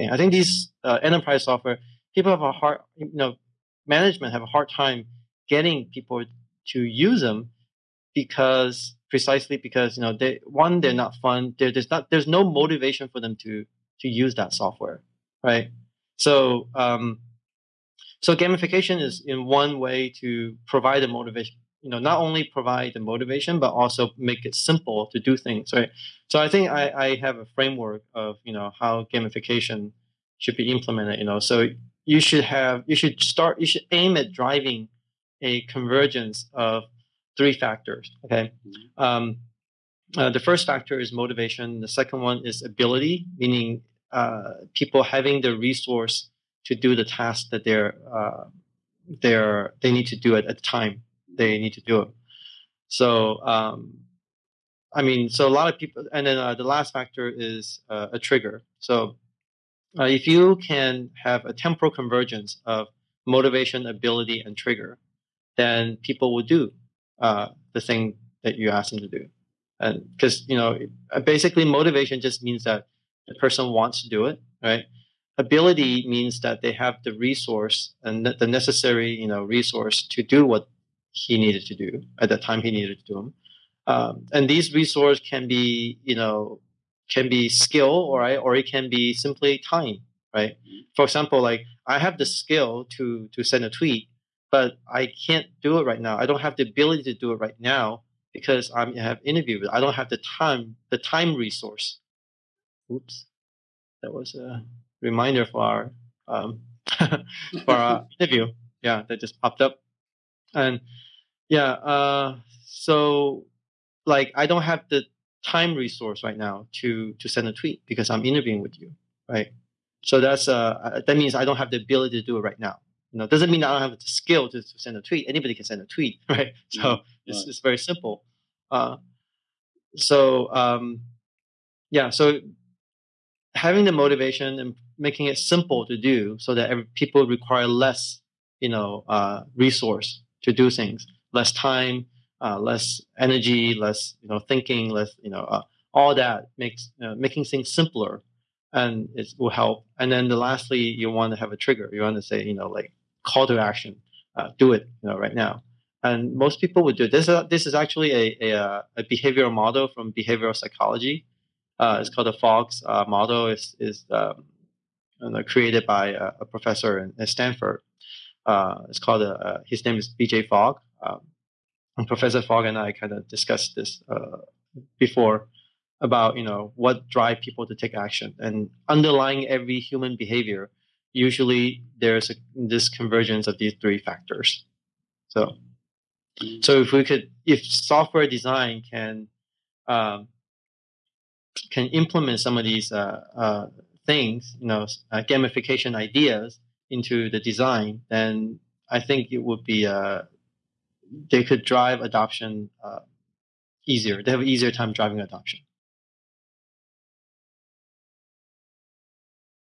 I think these uh, enterprise software people have a hard, you know, management have a hard time getting people to use them because precisely because you know they one they're not fun. There, there's not there's no motivation for them to to use that software, right? So um, so gamification is in one way to provide the motivation. You know, not only provide the motivation, but also make it simple to do things, right? So I think I, I have a framework of you know how gamification should be implemented. You know, so you should have you should start you should aim at driving a convergence of three factors. Okay, mm-hmm. um, uh, the first factor is motivation. The second one is ability, meaning uh, people having the resource to do the task that they're uh, they're they need to do it at the time they need to do it. So um, I mean, so a lot of people, and then uh, the last factor is uh, a trigger. So uh, if you can have a temporal convergence of motivation, ability, and trigger, then people will do uh, the thing that you ask them to do. And because you know, basically, motivation just means that the person wants to do it, right? Ability means that they have the resource and the necessary, you know, resource to do what he needed to do at the time he needed to do them. Um, and these resources can be, you know, can be skill, or right, or it can be simply time, right? Mm-hmm. For example, like I have the skill to to send a tweet, but I can't do it right now. I don't have the ability to do it right now because I'm, I have interview. I don't have the time, the time resource. Oops, that was a reminder for our um, for our interview. Yeah, that just popped up, and yeah, uh, so like I don't have the time resource right now to to send a tweet because I'm interviewing with you, right? So that's uh that means I don't have the ability to do it right now. You know, doesn't mean I don't have the skill to, to send a tweet. Anybody can send a tweet, right? So mm-hmm. it's, it's very simple. Uh, so um, yeah, so having the motivation and making it simple to do, so that every, people require less, you know, uh, resource to do things, less time, uh, less energy, less you know thinking, less you know uh, all that makes uh, making things simpler, and it will help. And then the lastly, you want to have a trigger. You want to say you know like call to action, uh, do it you know right now. And most people would do it. This is this is actually a a, uh, a behavioral model from behavioral psychology. Uh, it's called the Fogg's model. is is um, created by a, a professor in Stanford. It's called his name is B.J. Fogg. Um, Professor Fogg and I kind of discussed this uh, before about you know what drive people to take action and underlying every human behavior usually there's a, this convergence of these three factors so so if we could if software design can um, can implement some of these uh, uh, things you know uh, gamification ideas into the design then i think it would be uh, they could drive adoption uh, easier. They have an easier time driving adoption.